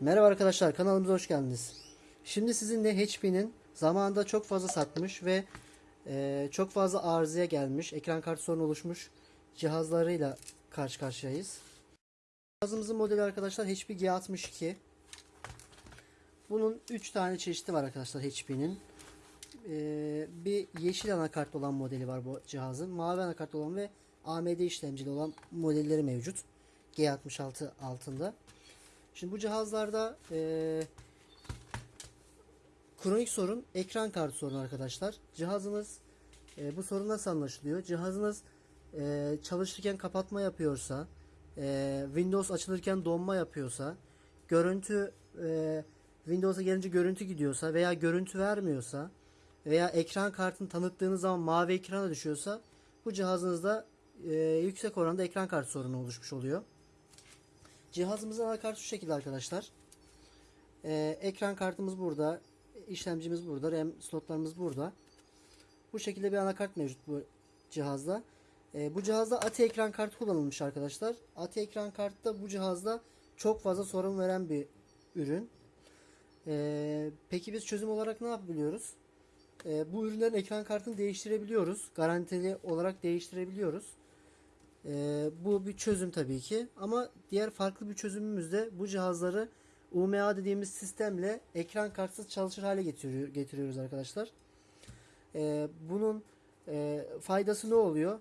Merhaba arkadaşlar kanalımıza hoş geldiniz. Şimdi sizinle HP'nin zamanında çok fazla satmış ve e, çok fazla arızaya gelmiş, ekran kartı sorunu oluşmuş cihazlarıyla karşı karşıyayız. Cihazımızın modeli arkadaşlar HP G62. Bunun 3 tane çeşidi var arkadaşlar HP'nin. E, bir yeşil anakart olan modeli var bu cihazın. Mavi anakart olan ve AMD işlemcili olan modelleri mevcut. G66 altında. Şimdi bu cihazlarda eee, kronik sorun ekran kartı sorunu arkadaşlar. Cihazınız eee, bu sorun nasıl anlaşılıyor? Cihazınız eee, çalışırken kapatma yapıyorsa, eee, Windows açılırken donma yapıyorsa, görüntü eee, Windows'a gelince görüntü gidiyorsa veya görüntü vermiyorsa veya ekran kartını tanıttığınız zaman mavi ekrana düşüyorsa bu cihazınızda eee, yüksek oranda ekran kartı sorunu oluşmuş oluyor. Cihazımızın anakartı şu şekilde arkadaşlar. Ee, ekran kartımız burada. işlemcimiz burada. RAM slotlarımız burada. Bu şekilde bir anakart mevcut bu cihazda. Ee, bu cihazda ATI ekran kartı kullanılmış arkadaşlar. ATI ekran kartı da bu cihazda çok fazla sorun veren bir ürün. Ee, peki biz çözüm olarak ne yapabiliyoruz? Ee, bu ürünlerin ekran kartını değiştirebiliyoruz. Garantili olarak değiştirebiliyoruz. Ee, bu bir çözüm tabii ki. Ama diğer farklı bir çözümümüz de bu cihazları UMA dediğimiz sistemle ekran kartsız çalışır hale getiriyor, getiriyoruz arkadaşlar. Ee, bunun e, faydası ne oluyor?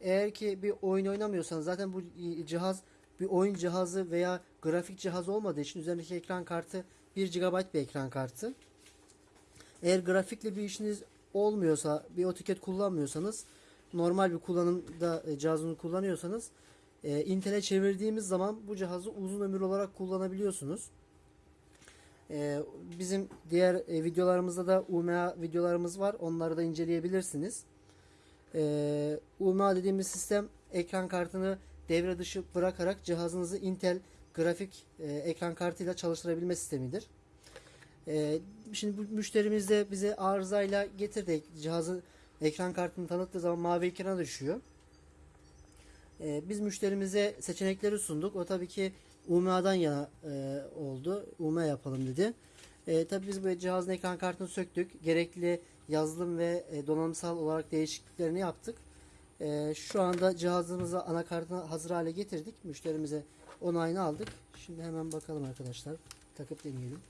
Eğer ki bir oyun oynamıyorsanız zaten bu cihaz bir oyun cihazı veya grafik cihazı olmadığı için üzerindeki ekran kartı 1 GB bir ekran kartı. Eğer grafikle bir işiniz olmuyorsa, bir AutoCAD kullanmıyorsanız normal bir kullanımda e, cihazını kullanıyorsanız e, Intel'e çevirdiğimiz zaman bu cihazı uzun ömür olarak kullanabiliyorsunuz. E, bizim diğer e, videolarımızda da UMA videolarımız var. Onları da inceleyebilirsiniz. E, UMA dediğimiz sistem ekran kartını devre dışı bırakarak cihazınızı Intel grafik e, ekran kartıyla çalıştırabilme sistemidir. E, şimdi bu müşterimiz de bize arızayla getirdi cihazı ekran kartını tanıttığı zaman mavi ekrana düşüyor. Ee, biz müşterimize seçenekleri sunduk. O tabii ki UMA'dan yana e, oldu. UMA yapalım dedi. E, tabii biz bu cihazın ekran kartını söktük. Gerekli yazılım ve e, donanımsal olarak değişikliklerini yaptık. E, şu anda cihazımızı anakartını hazır hale getirdik. Müşterimize onayını aldık. Şimdi hemen bakalım arkadaşlar. Takıp deneyelim.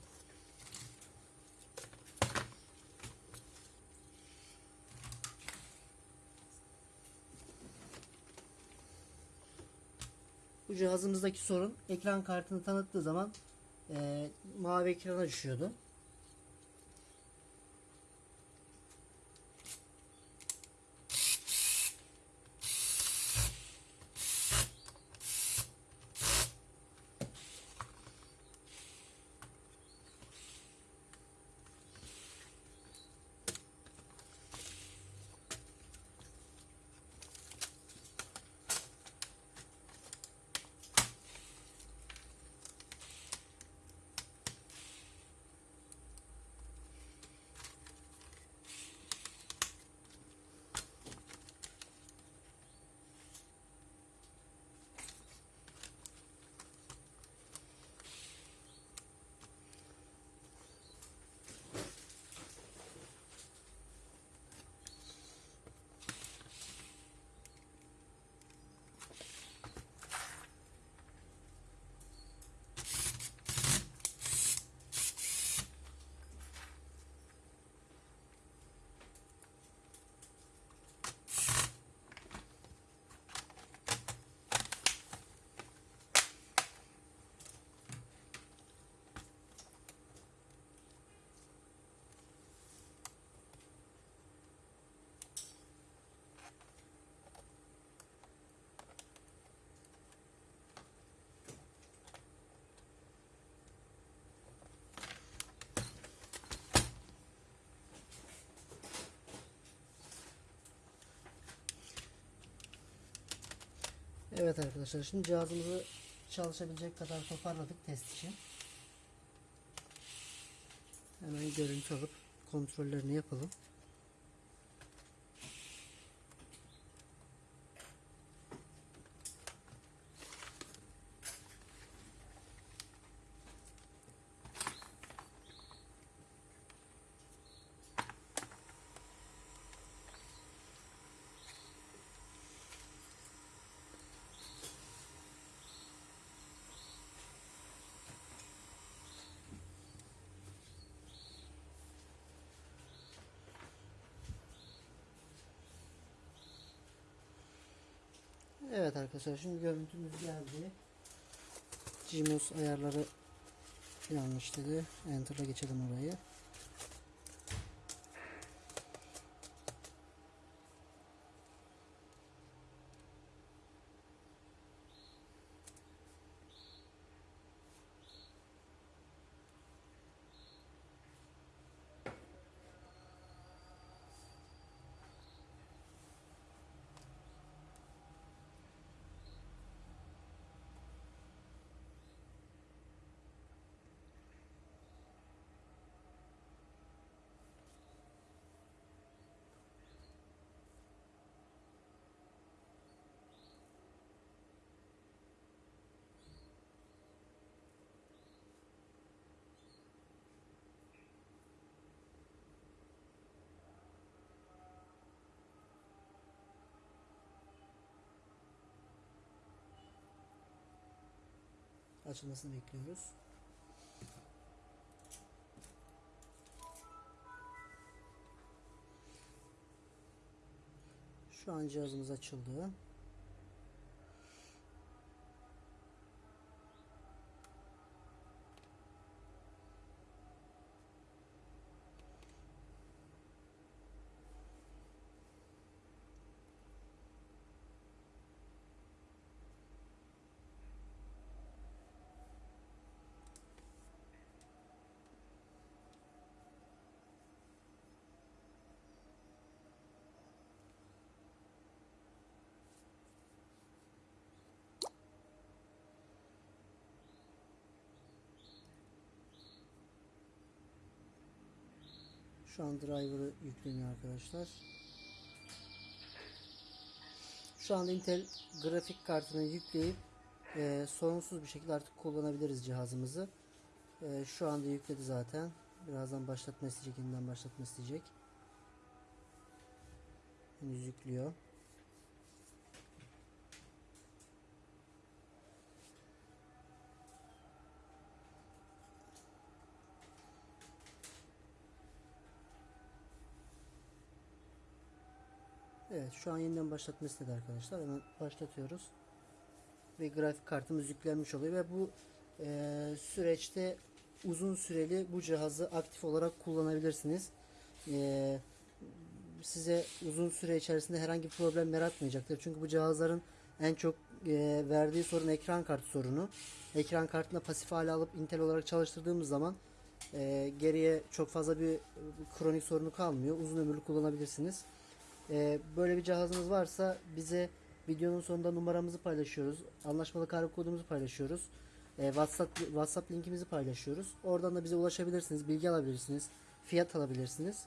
Bu cihazımızdaki sorun ekran kartını tanıttığı zaman e, mavi ekrana düşüyordu. Evet arkadaşlar şimdi cihazımızı çalışabilecek kadar toparladık test için. Hemen görüntü alıp kontrollerini yapalım. Evet arkadaşlar şimdi görüntümüz geldi. Gmos ayarları yanlış dedi. Enter'a geçelim orayı. Açılmasını bekliyoruz. Şu an cihazımız açıldı. Şu an driver'ı yükleniyor arkadaşlar. Şu anda Intel grafik kartını yükleyip e, sorunsuz bir şekilde artık kullanabiliriz cihazımızı. E, şu anda yükledi zaten. Birazdan başlatma isteyecek, yeniden başlatma isteyecek. Henüz yüklüyor. Evet şu an yeniden başlatma istedi arkadaşlar. Hemen başlatıyoruz. Ve grafik kartımız yüklenmiş oluyor ve bu e, süreçte uzun süreli bu cihazı aktif olarak kullanabilirsiniz. E, size uzun süre içerisinde herhangi bir problem yaratmayacaktır. Çünkü bu cihazların en çok e, verdiği sorun ekran kartı sorunu. Ekran kartını pasif hale alıp Intel olarak çalıştırdığımız zaman e, geriye çok fazla bir kronik sorunu kalmıyor. Uzun ömürlü kullanabilirsiniz. Ee, böyle bir cihazınız varsa bize videonun sonunda numaramızı paylaşıyoruz. Anlaşmalı kargo kodumuzu paylaşıyoruz. Ee, WhatsApp WhatsApp linkimizi paylaşıyoruz. Oradan da bize ulaşabilirsiniz, bilgi alabilirsiniz, fiyat alabilirsiniz.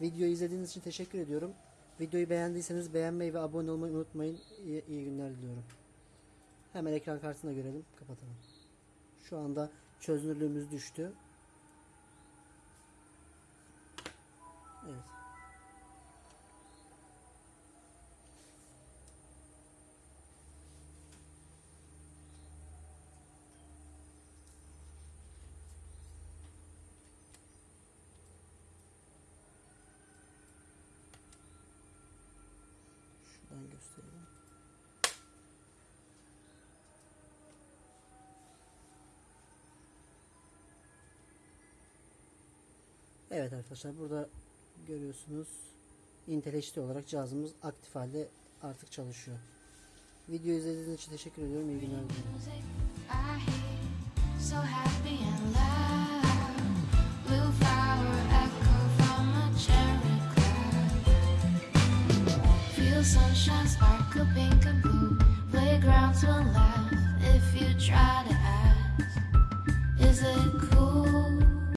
Videoyu izlediğiniz için teşekkür ediyorum. Videoyu beğendiyseniz beğenmeyi ve abone olmayı unutmayın. İyi, iyi günler diliyorum. Hemen ekran kartını da görelim. Kapatalım. Şu anda çözünürlüğümüz düştü. Evet. Evet arkadaşlar burada görüyorsunuz Intel HD olarak cihazımız aktif halde artık çalışıyor. Video izlediğiniz için teşekkür ediyorum. İyi günler sunshine sparkle pink and blue. Playgrounds will laugh if you try to